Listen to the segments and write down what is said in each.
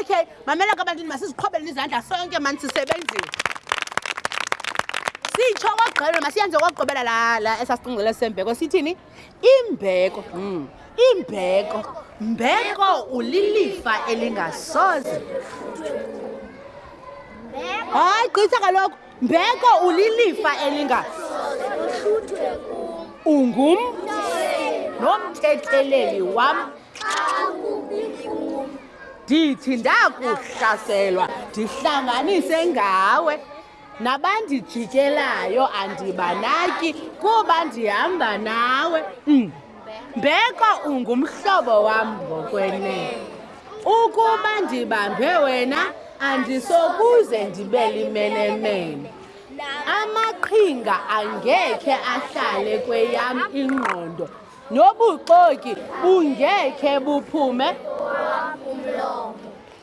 okay mamela kabantini masiziqhobeleni izandla sonke mani sisebenzile sitsho kokugqibela masiyenze kokugqibela la la esasicingcele sembeko sithini imbeko mm. imbeko mbeko ulilifa elingasoze hayi gqitha kaloku mbeko ulilifa elinga ungum nomthetheleli wam ndithi ndakuhlaselwa ndihlanganise ngawe nabandijikelayo andibanaki kuba ndihamba nawe mm. mbeko ungumhlobo wam ngokwenene ukuba ndibambe wena andisokuze ndibe limenemene amaqhinga angekhe ahlale kweyam ingqondo nobuxoki bungekhe buphume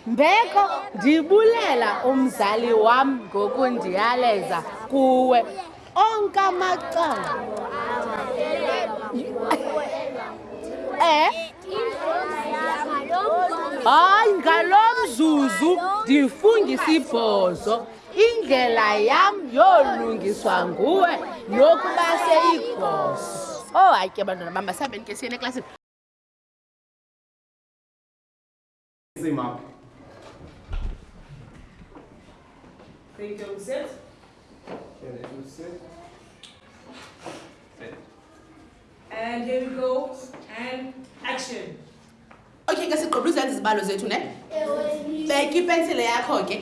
Mbeko, ndibulela umzali wam ngokundiyaleza kuwe. Onke amacala. Eh? Hayi, ngalo mzuzu ndifungisa ibhozo. Indlela yam yolungiswa nguwe nokuba seyigoso. Oh, hayi ke bantwana bam, masihambeni ke siyeni eklasini. Say map. Can you tell set? Can you set? And here we go. And action. Okay, guys, sigqoba izenza izibalo zethu ne? Bheka ipensile yakho ke.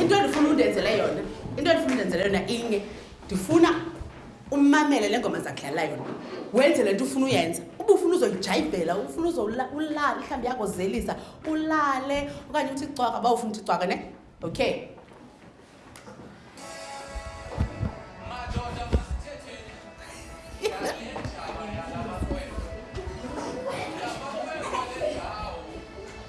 Into endifuna undenzele yona. Into endifuna undenzele yona inye. ndifuna umamele le ngoma zakudlala yona wenze le nto ufuna uyenza uba ufuna uzoyijayibhela ufuna uzolala mhlawumbi yakozelisa ulale okanye uthi cwaka uba ufuna uthi cwaka ne okay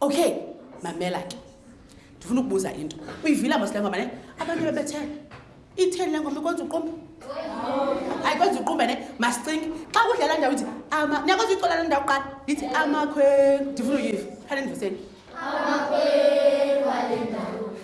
okay mamela ke ndifuna ukubuza into uyivile mos le ngoma ne abantu bebethele itheni le ngoma ikwenza uqumbe ayikwenza uqumbe ne masicinge xa kudlala ndawo ithi ama niyakwenza uyicola le ndawo kuqala ndithi amakhwengu ndifuna uyiva phane ndivuseni amakhwengu ale ndawo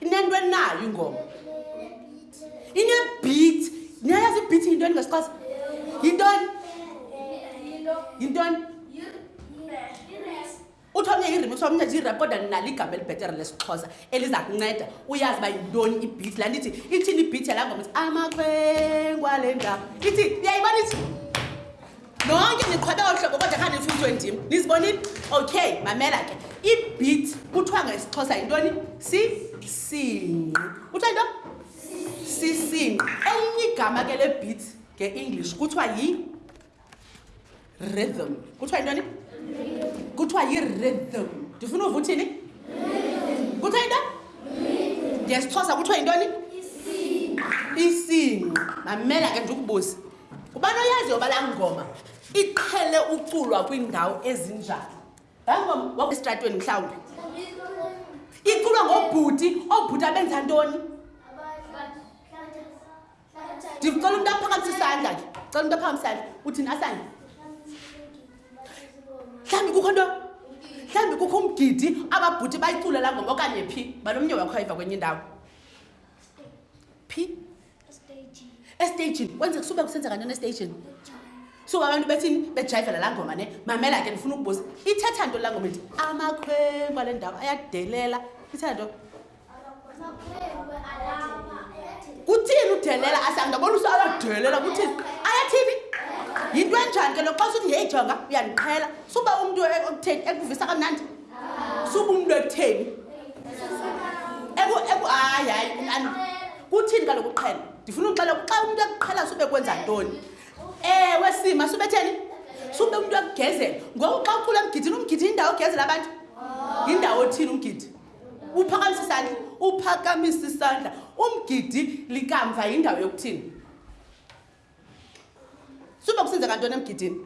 inento enayo ingoma inebeat niyayazi ibeat yintoni ngesiqasa yintoni yintoni uthi omnye irim kuthiwa omnye zirap kodwa ninalo igama elibhetere lesixhosa eliza kunceda uyazi uba yintoni ibhithi laa ndithi ithini ibhithi yalaa ngoma ithi amakhwengwa le ndawo ithi uyayibona ithi nonke niqhwebe olu hlobo kodwa khani nifundiswe ndim nizibonile okay mamela ke ibit kuthiwa ngesixhosa yintoni sisinqi kuthiwa into sisinqi elinye igama ke lebit ngeenglish kuthiwa yi rhythm kuthiwa yintoni kuthiwa yi-rhythm ndifuna uva uthini kuthiwa into ngesixhosa kuthiwa yintoni isinqa mamela ke ndikubuzi ubani oyaziyo uba laa ngoma iqhele uculwa kwiindawo ezinjani laa ngoma wakwesitratweni mhlawumbi iculwa ngobhuti oobhuti abenza ntoni ndicela umntu aphakamisa isandla ke cela umntu aphakamisa isandla uthini asandla mhlawumbi kukho nto mhlawumbi kukho umgidi ababhuti bayicula laa ngoma okanye phi banomnye wakho ayiva kwenye indawo phi estagini kwenze kusube kusenzeka ntoni estagini so abantu bethini bejayivela laa ngoma ne mamela ke ndifuna ukubuza ithetha nto laa ngoma ethi amakhwenkwa le ndawo ayadelela ithetha nto kuthini udelela asandabona usa ayadelela kuthini ayathini yinto enjani ke lo xa usuthi yeyijonga uyandiqhela suba umntu e-, ekutheni ekuvisa kamnandi suba umntu ekutheni hayi hayi ani kuthini kaloku uqhela ndifuna uxela xa umntu ekuqhela sube kwenza ntoni ewe sima subetheni sube umntu ekugezela ngoku xa ukhula emgidini umgidi yindawo ogezela abantu yindawo othini umgidi uphakamisa isandla uphakamisa isandla umgidi likamva yindawo yokuthini sube kusenzeka ntoni emgidini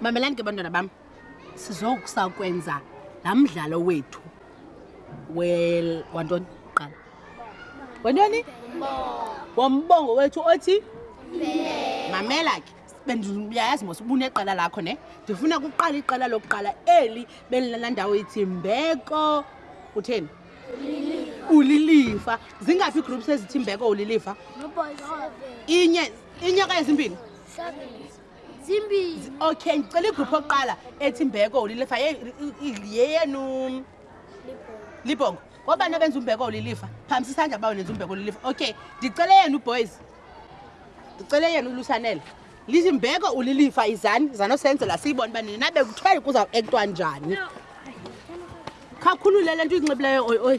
mamelani ke bantwana bam sizokusa kwenza laa mdlalo wethu wel wantoni qala wantoni wombongo wethu othi mamela ke bendiyayazi mos ubuneqela lakho ne ndifuna kuqala iqela lokuqala eli belilala ndawo ithi mbeko utheni ulilifa zingaphi iigroups ezithi mbeko ulilifa inye inyaka ezimbini zimbini okay ndicela igruphu okuqala ethi mbeko ulilifa yeyenu libhongo ngobani abenza umbeko ulilifa phamisa isandla uba unenza umbeko ulilifa okay ndicele yenu boys ndicele yenu ulusanele lithi mbeko ulilifa izani zanosenzela siyibona uba nini nabe kuthwele kuza ektwa njani khakhulule le nto uyinxibileyo oy oy